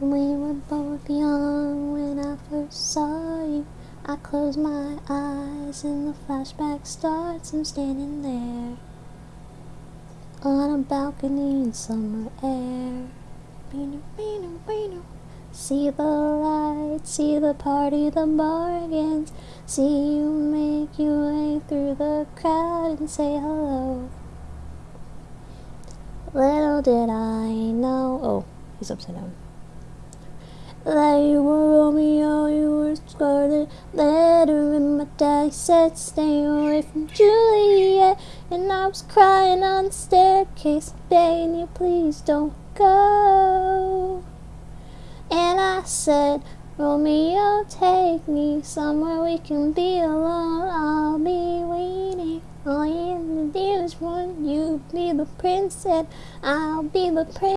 We were both young when I first saw you. I close my eyes and the flashback starts. I'm standing there on a balcony in summer air. See the lights, see the party, the bargains. See you make your way through the crowd and say hello. Little did I know. Oh, he's upside down. That you were Romeo, you were Scarlet Letter, and my daddy said stay away from Juliet. And I was crying on the staircase, begging you please don't go. And I said, Romeo, take me somewhere we can be alone. I'll be waiting. All to do is run. You be the prince, and I'll be the prince.